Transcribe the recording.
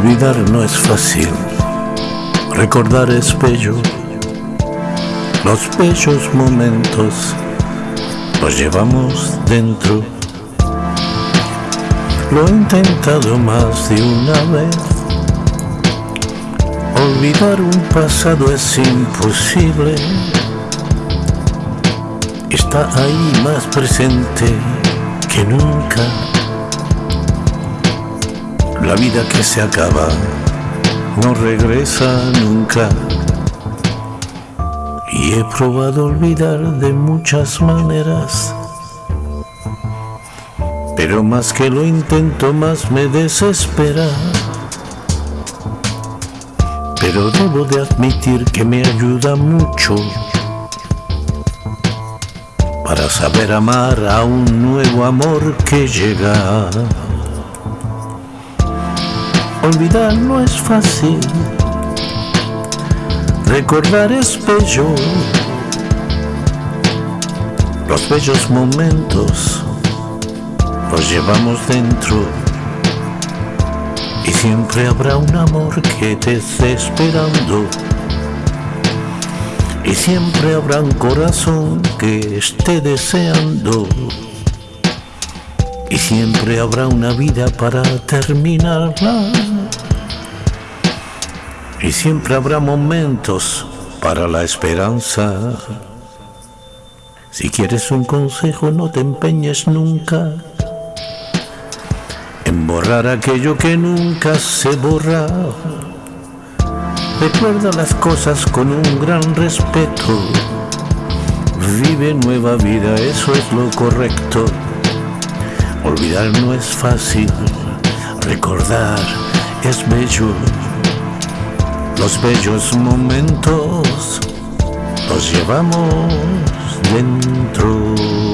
Olvidar no es fácil, recordar es bello. Los bellos momentos los llevamos dentro. Lo he intentado más de una vez. Olvidar un pasado es imposible. Está ahí más presente que nunca. La vida que se acaba no regresa nunca. Y he probado olvidar de muchas maneras. Pero más que lo intento, más me desespera. Pero debo de admitir que me ayuda mucho para saber amar a un nuevo amor que llega. Olvidar no es fácil, recordar es bello. Los bellos momentos los llevamos dentro y siempre habrá un amor que te esté esperando. Y siempre habrá un corazón que esté deseando. Y siempre habrá una vida para terminarla. Y siempre habrá momentos para la esperanza. Si quieres un consejo, no te empeñes nunca en borrar aquello que nunca se borra. Recuerda las cosas con un gran respeto. Vive nueva vida, eso es lo correcto. Olvidar no es fácil, recordar es bello. Los bellos momentos los llevamos dentro.